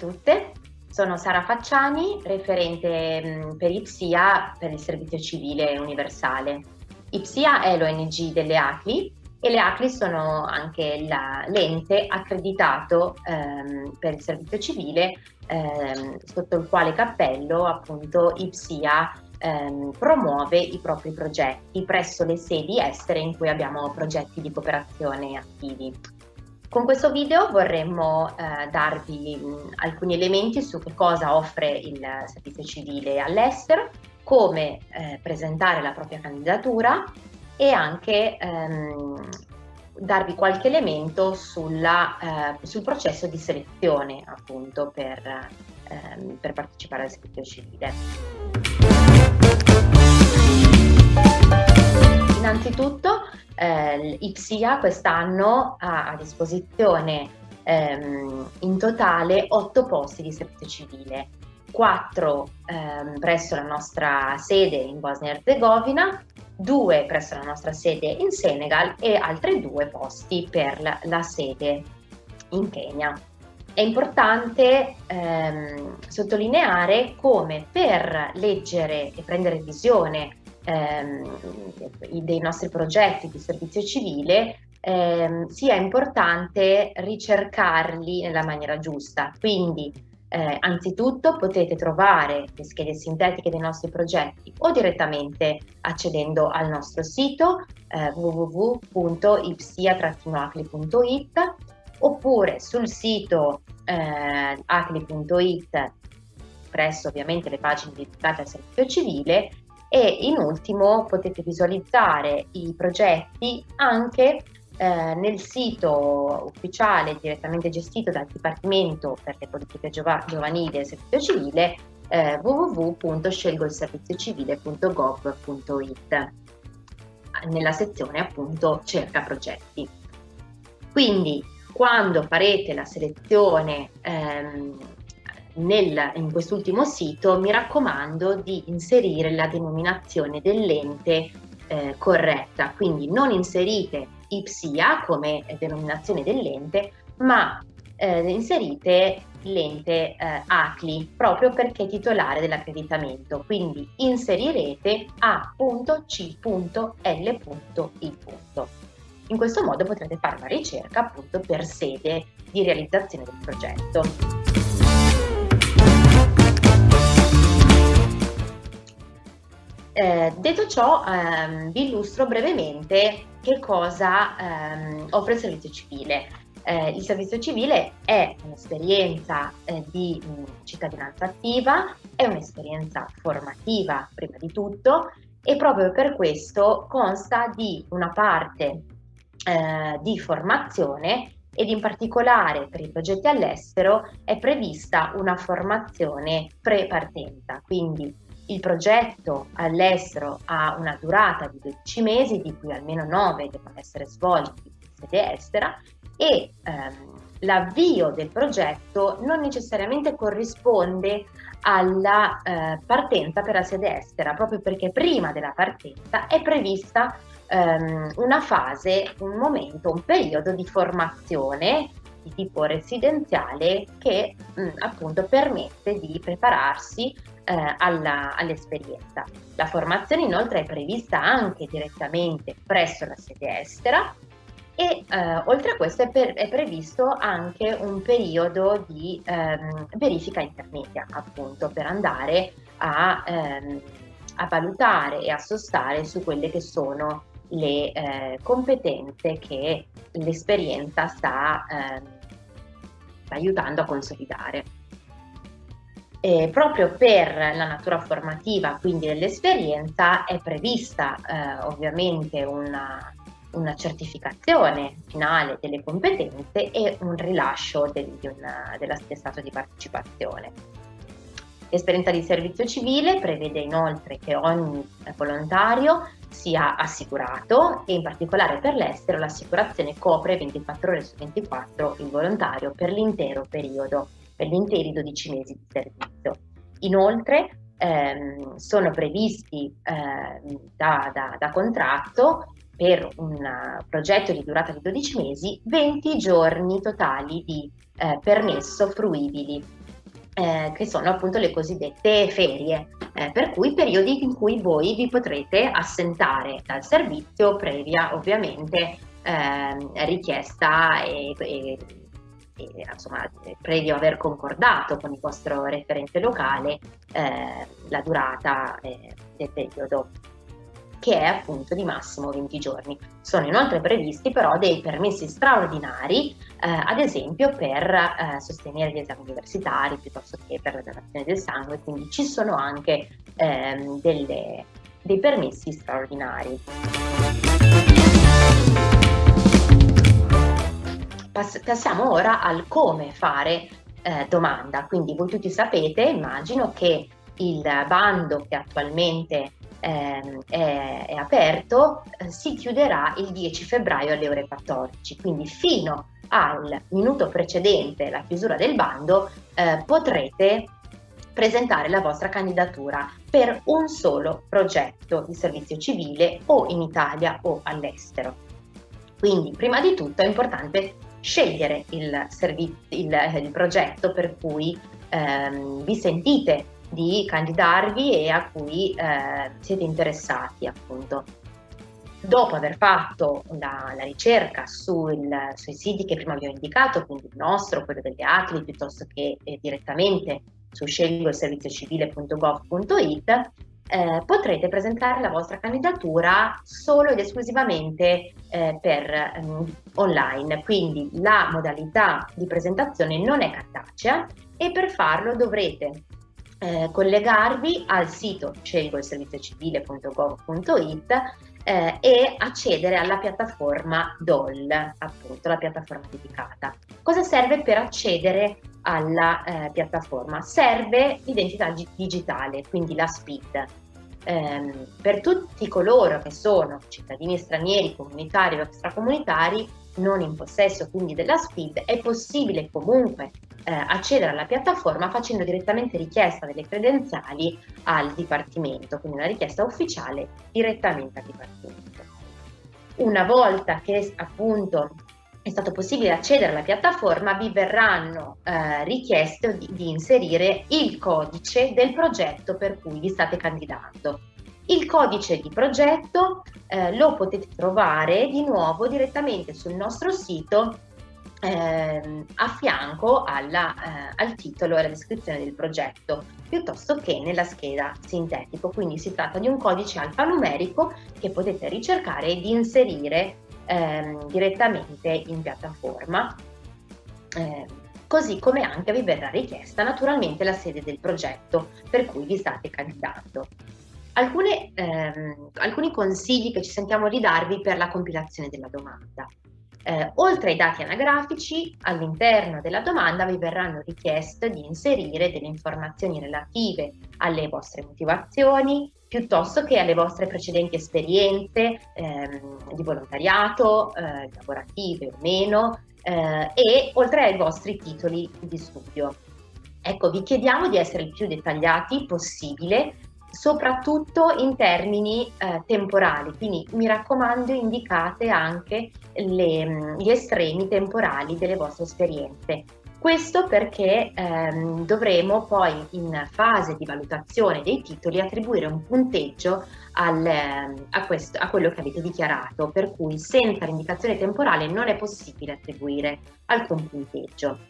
tutte, sono Sara Facciani, referente mm, per IPSIA per il Servizio Civile Universale. IPSIA è l'ONG delle ACLI e le ACLI sono anche l'ente accreditato ehm, per il servizio civile ehm, sotto il quale cappello appunto IPSIA ehm, promuove i propri progetti presso le sedi estere in cui abbiamo progetti di cooperazione attivi. Con questo video vorremmo eh, darvi mh, alcuni elementi su che cosa offre il servizio civile all'estero, come eh, presentare la propria candidatura e anche ehm, darvi qualche elemento sulla, eh, sul processo di selezione appunto per, ehm, per partecipare al servizio civile. Innanzitutto eh, IPSIA quest'anno ha a disposizione ehm, in totale 8 posti di servizio civile, 4 ehm, presso la nostra sede in Bosnia e Herzegovina, 2 presso la nostra sede in Senegal e altri 2 posti per la, la sede in Kenya. È importante ehm, sottolineare come per leggere e prendere visione ehm, dei nostri progetti di servizio civile ehm, sia importante ricercarli nella maniera giusta. Quindi eh, anzitutto potete trovare le schede sintetiche dei nostri progetti o direttamente accedendo al nostro sito eh, www.ipsia-acli.it oppure sul sito eh, acli.it presso ovviamente le pagine dedicate al servizio civile e in ultimo potete visualizzare i progetti anche eh, nel sito ufficiale direttamente gestito dal Dipartimento per le politiche giovanili e servizio civile eh, www.scelgoilserviziocivile.gov.it nella sezione appunto cerca progetti. Quindi quando farete la selezione ehm, nel, in quest'ultimo sito mi raccomando di inserire la denominazione dell'ente eh, corretta, quindi non inserite IPSIA come denominazione dell'ente, ma eh, inserite l'ente eh, ACLI proprio perché è titolare dell'accreditamento, quindi inserirete A.C.L.I. In questo modo potrete fare una ricerca appunto per sede di realizzazione del progetto. Eh, detto ciò, ehm, vi illustro brevemente che cosa ehm, offre il servizio civile. Eh, il servizio civile è un'esperienza eh, di mh, cittadinanza attiva, è un'esperienza formativa prima di tutto e proprio per questo consta di una parte eh, di formazione ed in particolare per i progetti all'estero è prevista una formazione pre-partenza, quindi il progetto all'estero ha una durata di 12 mesi, di cui almeno 9 devono essere svolti in sede estera e ehm, l'avvio del progetto non necessariamente corrisponde alla eh, partenza per la sede estera, proprio perché prima della partenza è prevista ehm, una fase, un momento, un periodo di formazione di tipo residenziale che mh, appunto permette di prepararsi eh, all'esperienza. La formazione inoltre è prevista anche direttamente presso la sede estera e eh, oltre a questo è, per, è, previsto anche un periodo di ehm, verifica intermedia appunto per andare a, ehm, a, valutare e a sostare su quelle che sono le eh, competenze che l'esperienza sta, ehm, aiutando a consolidare. Eh, proprio per la natura formativa, quindi dell'esperienza, è prevista eh, ovviamente una, una, certificazione finale delle competenze e un rilascio del, di una, dell'attestato di partecipazione. L'esperienza di servizio civile prevede inoltre che ogni volontario sia assicurato e in particolare per l'estero l'assicurazione copre 24 ore su 24 il volontario per l'intero periodo per gli interi 12 mesi di servizio. Inoltre ehm, sono previsti eh, da, da, da, contratto per un progetto di durata di 12 mesi 20 giorni totali di eh, permesso fruibili, eh, che sono appunto le cosiddette ferie, eh, per cui periodi in cui voi vi potrete assentare dal servizio previa ovviamente ehm, richiesta e, e insomma, previo aver concordato con il vostro referente locale eh, la durata eh, del periodo che è appunto di massimo 20 giorni. Sono inoltre previsti però dei permessi straordinari, eh, ad esempio per eh, sostenere gli esami universitari piuttosto che per la donazione del sangue, quindi ci sono anche ehm, delle, dei permessi straordinari. Pass passiamo ora al come fare eh, domanda, quindi voi tutti sapete, immagino che il bando che attualmente eh, è, è, aperto eh, si chiuderà il 10 febbraio alle ore 14, quindi fino al minuto precedente la chiusura del bando eh, potrete presentare la vostra candidatura per un solo progetto di servizio civile o in Italia o all'estero. Quindi prima di tutto è importante scegliere il, il, il progetto per cui ehm, vi sentite di candidarvi e a cui eh, siete interessati appunto. Dopo aver fatto la, la ricerca sul, sui siti che prima vi ho indicato, quindi il nostro, quello degli altri, piuttosto che eh, direttamente su scelgoilserviziocivile.gov.it, eh, potrete presentare la vostra candidatura solo ed esclusivamente eh, per um, online, quindi la modalità di presentazione non è cartacea e per farlo dovrete eh, collegarvi al sito scelgoilserviziocivile.gov.it eh, e accedere alla piattaforma DOL, appunto la piattaforma dedicata. Cosa serve per accedere alla eh, piattaforma? Serve l'identità digitale, quindi la SPID. Eh, per tutti coloro che sono cittadini stranieri, comunitari o extracomunitari, non in possesso quindi della SPID, è possibile comunque eh, accedere alla piattaforma facendo direttamente richiesta delle credenziali al Dipartimento, quindi una richiesta ufficiale direttamente al Dipartimento. Una volta che appunto è stato possibile accedere alla piattaforma, vi verranno eh, richieste di, di inserire il codice del progetto per cui vi state candidando. Il codice di progetto eh, lo potete trovare di nuovo direttamente sul nostro sito eh, a fianco alla, eh, al titolo e alla descrizione del progetto, piuttosto che nella scheda sintetico. Quindi si tratta di un codice alfanumerico che potete ricercare ed inserire ehm, direttamente in piattaforma. Eh, così come anche vi verrà richiesta naturalmente la sede del progetto per cui vi state candidando. Alcune, ehm, alcuni consigli che ci sentiamo di darvi per la compilazione della domanda. Eh, oltre ai dati anagrafici, all'interno della domanda vi verranno richieste di inserire delle informazioni relative alle vostre motivazioni, piuttosto che alle vostre precedenti esperienze ehm, di volontariato, eh, lavorative o meno, eh, e oltre ai vostri titoli di studio. Ecco, vi chiediamo di essere il più dettagliati possibile soprattutto in termini eh, temporali, quindi mi raccomando indicate anche le, mm, gli estremi temporali delle vostre esperienze. Questo perché ehm, dovremo poi in fase di valutazione dei titoli attribuire un punteggio al, a, questo, a quello che avete dichiarato, per cui senza l'indicazione temporale non è possibile attribuire alcun punteggio.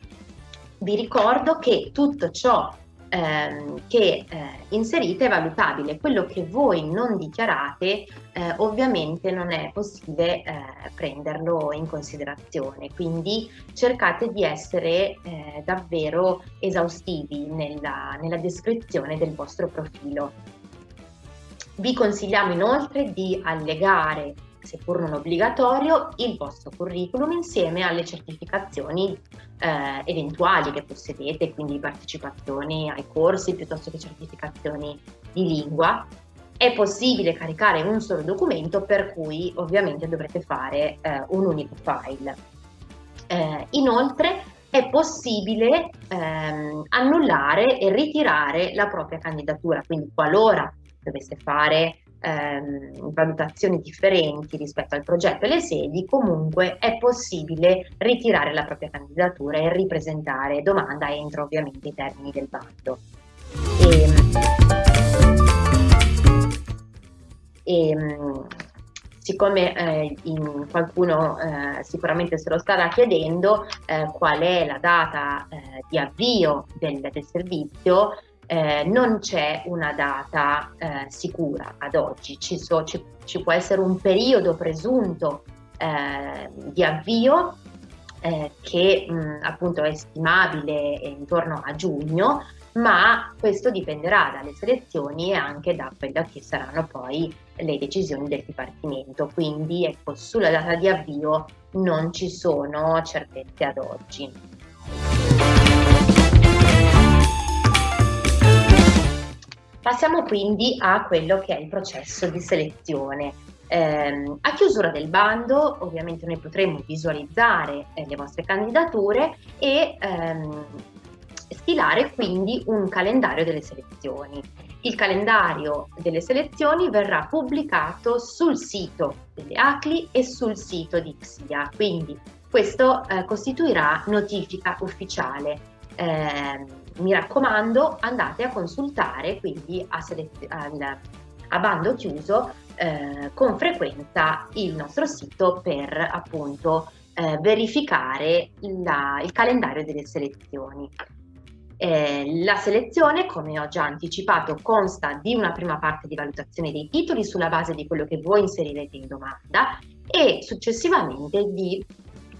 Vi ricordo che tutto ciò ehm, che eh, inserite è valutabile. Quello che voi non dichiarate eh, ovviamente non è possibile eh, prenderlo in considerazione, quindi cercate di essere eh, davvero esaustivi nella, nella descrizione del vostro profilo. Vi consigliamo inoltre di allegare seppur non obbligatorio, il vostro curriculum insieme alle certificazioni eh, eventuali che possedete, quindi partecipazioni ai corsi piuttosto che certificazioni di lingua. È possibile caricare un solo documento per cui ovviamente dovrete fare eh, un unico file. Eh, inoltre è possibile ehm, annullare e ritirare la propria candidatura, quindi qualora dovesse fare ehm, valutazioni differenti rispetto al progetto e le sedi, comunque è possibile ritirare la propria candidatura e ripresentare domanda entro ovviamente i termini del bando. E, e, ehm, siccome eh, qualcuno eh, sicuramente se lo starà chiedendo eh, qual è la data eh, di avvio del, del servizio, eh, non c'è una data eh, sicura ad oggi, ci, so, ci, ci, può essere un periodo presunto eh, di avvio eh, che mh, appunto è stimabile intorno a giugno, ma questo dipenderà dalle selezioni e anche da quelle che saranno poi le decisioni del Dipartimento. Quindi ecco, sulla data di avvio non ci sono certezze ad oggi. Passiamo quindi a quello che è il processo di selezione. Eh, a chiusura del bando ovviamente noi potremo visualizzare eh, le vostre candidature e ehm, stilare quindi un calendario delle selezioni. Il calendario delle selezioni verrà pubblicato sul sito delle ACLI e sul sito di XIA, quindi questo eh, costituirà notifica ufficiale. Mi raccomando andate a consultare quindi a, al, a bando chiuso eh, con frequenza il nostro sito per appunto eh, verificare la, il calendario delle selezioni. Eh, la selezione, come ho già anticipato, consta di una prima parte di valutazione dei titoli sulla base di quello che voi inserirete in domanda e successivamente di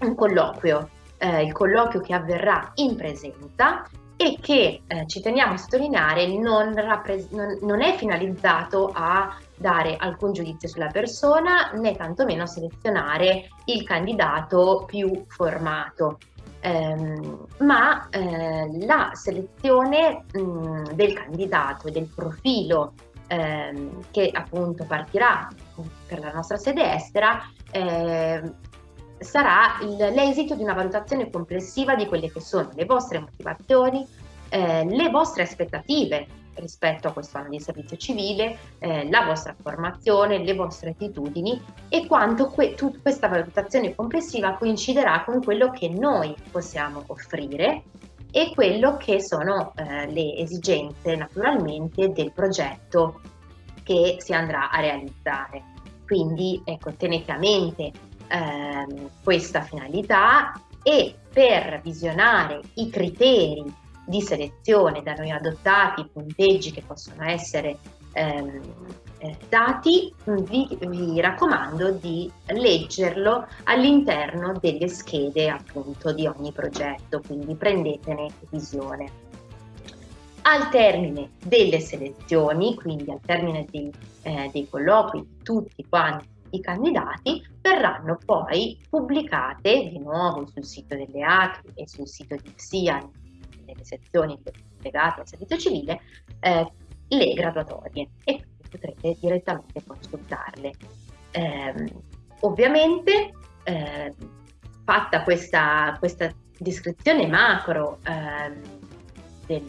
un colloquio, eh, il colloquio che avverrà in presenza e che eh, ci teniamo a sottolineare non, non, non, è finalizzato a dare alcun giudizio sulla persona né tantomeno selezionare il candidato più formato. Ehm, ma eh, la selezione mh, del candidato e del profilo ehm, che appunto partirà per la nostra sede estera eh, sarà l'esito di una valutazione complessiva di quelle che sono le vostre motivazioni, eh, le vostre aspettative rispetto a questo anno di servizio civile, eh, la vostra formazione, le vostre attitudini e quanto que questa valutazione complessiva coinciderà con quello che noi possiamo offrire e quello che sono eh, le esigenze naturalmente del progetto che si andrà a realizzare. Quindi ecco, tenete a mente ehm, questa finalità e per visionare i criteri di selezione da noi adottati, i punteggi che possono essere ehm, eh, dati, vi, vi, raccomando di leggerlo all'interno delle schede appunto di ogni progetto, quindi prendetene visione. Al termine delle selezioni, quindi al termine dei, eh, dei colloqui, tutti quanti i candidati verranno poi pubblicate di nuovo sul sito delle ACRI e sul sito di PSIA, nelle sezioni legate al servizio civile, eh, le graduatorie e potrete direttamente consultarle. Eh, ovviamente, eh, fatta questa, questa, descrizione macro ehm, del,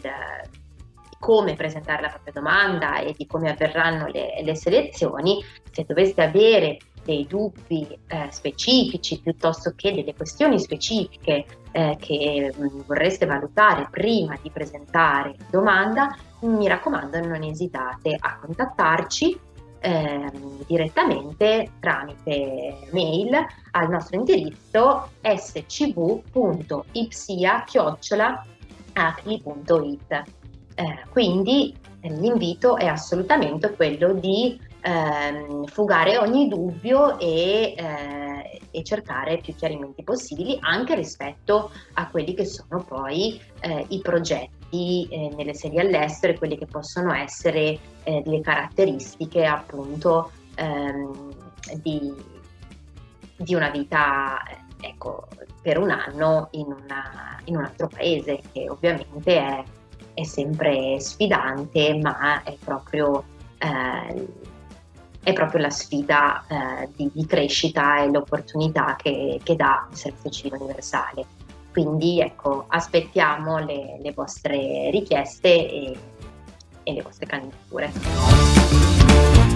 come presentare la propria domanda e di come avverranno le, le selezioni, se doveste avere dei dubbi eh, specifici piuttosto che delle questioni specifiche eh, che mh, mm, vorreste valutare prima di presentare domanda, mi raccomando non esitate a contattarci eh, direttamente tramite mail al nostro indirizzo scv.ipsia.acli.it. Eh, quindi eh, l'invito è assolutamente quello di ehm, fugare ogni dubbio e, eh, e, cercare più chiarimenti possibili anche rispetto a quelli che sono poi eh, i progetti eh, nelle sedi all'estero e quelle che possono essere eh, le caratteristiche appunto ehm, di, di, una vita ecco, per un anno in, una, in un altro paese che ovviamente è è sempre sfidante, ma è proprio, eh, è proprio la sfida eh, di, di, crescita e l'opportunità che, che, dà il servizio civile universale. Quindi ecco, aspettiamo le, le vostre richieste e, e le vostre candidature.